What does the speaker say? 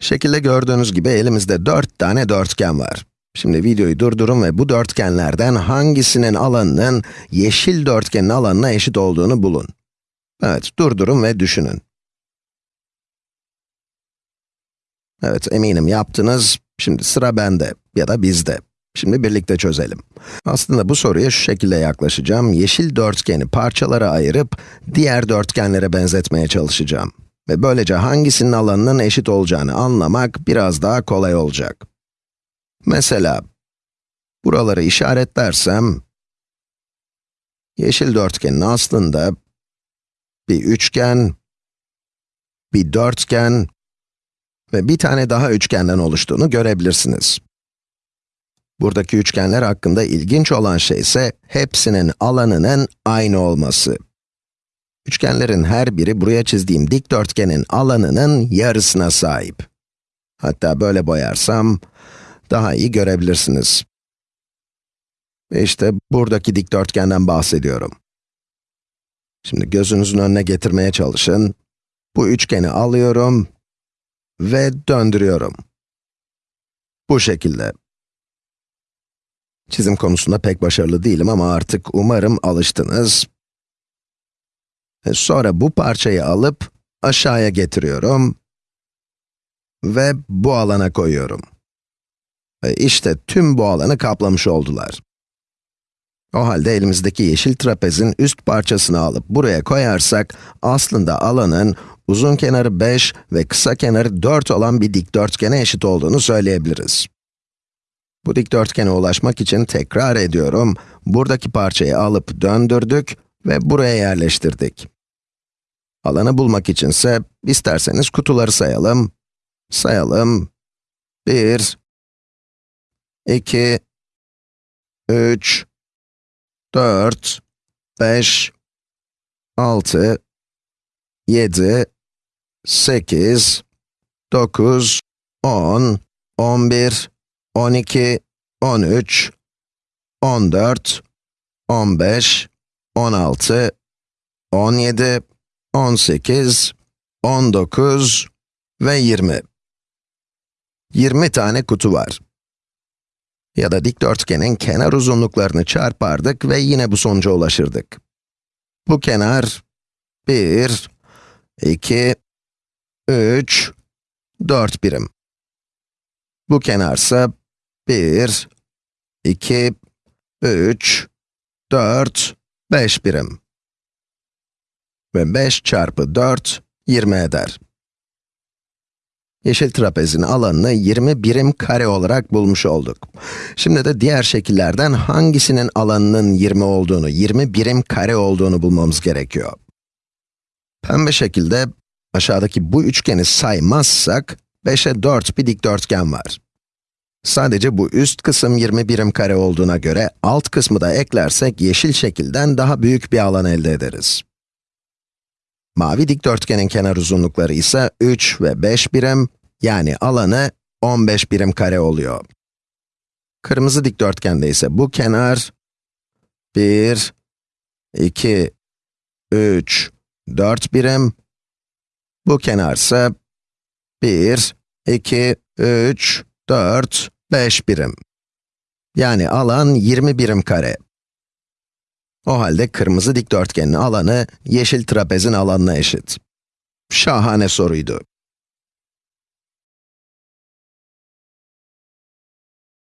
Şekilde gördüğünüz gibi elimizde 4 tane dörtgen var. Şimdi videoyu durdurun ve bu dörtgenlerden hangisinin alanının yeşil dörtgenin alanına eşit olduğunu bulun. Evet, durdurun ve düşünün. Evet, eminim yaptınız. Şimdi sıra bende ya da bizde. Şimdi birlikte çözelim. Aslında bu soruya şu şekilde yaklaşacağım. Yeşil dörtgeni parçalara ayırıp diğer dörtgenlere benzetmeye çalışacağım. Ve böylece hangisinin alanının eşit olacağını anlamak biraz daha kolay olacak. Mesela, buraları işaretlersem, yeşil dörtgenin aslında bir üçgen, bir dörtgen ve bir tane daha üçgenden oluştuğunu görebilirsiniz. Buradaki üçgenler hakkında ilginç olan şey ise hepsinin alanının aynı olması. Üçgenlerin her biri buraya çizdiğim dikdörtgenin alanının yarısına sahip. Hatta böyle boyarsam daha iyi görebilirsiniz. İşte buradaki dikdörtgenden bahsediyorum. Şimdi gözünüzün önüne getirmeye çalışın. Bu üçgeni alıyorum ve döndürüyorum. Bu şekilde. Çizim konusunda pek başarılı değilim ama artık umarım alıştınız. E sonra bu parçayı alıp aşağıya getiriyorum ve bu alana koyuyorum. Ve işte tüm bu alanı kaplamış oldular. O halde elimizdeki yeşil trapezin üst parçasını alıp buraya koyarsak, aslında alanın uzun kenarı 5 ve kısa kenarı 4 olan bir dikdörtgene eşit olduğunu söyleyebiliriz. Bu dikdörtgene ulaşmak için tekrar ediyorum, buradaki parçayı alıp döndürdük ve buraya yerleştirdik. Alanı bulmak içinse, isterseniz kutuları sayalım. Sayalım. 1, 2, 3, 4, 5, 6, 7, 8, 9, 10, 11, 12, 13, 14, 15, 16, 17, 18, 19 ve 20. 20 tane kutu var. Ya da dikdörtgenin kenar uzunluklarını çarpardık ve yine bu sonuca ulaşırdık. Bu kenar 1, 2, 3, 4 birim. Bu kenarsa 1, 2, 3, 4, 5 birim. Ve 5 çarpı 4, 20 eder. Yeşil trapezin alanını 20 birim kare olarak bulmuş olduk. Şimdi de diğer şekillerden hangisinin alanının 20 olduğunu, 20 birim kare olduğunu bulmamız gerekiyor. Pembe şekilde, aşağıdaki bu üçgeni saymazsak, 5'e 4 bir dikdörtgen var. Sadece bu üst kısım 20 birim kare olduğuna göre, alt kısmı da eklersek yeşil şekilden daha büyük bir alan elde ederiz. Mavi dikdörtgenin kenar uzunlukları ise 3 ve 5 birim, yani alanı 15 birim kare oluyor. Kırmızı dikdörtgende ise bu kenar 1, 2, 3, 4 birim. Bu kenar ise 1, 2, 3, 4, 5 birim. Yani alan 20 birim kare. O halde kırmızı dikdörtgenin alanı yeşil trapezin alanına eşit. Şahane soruydu.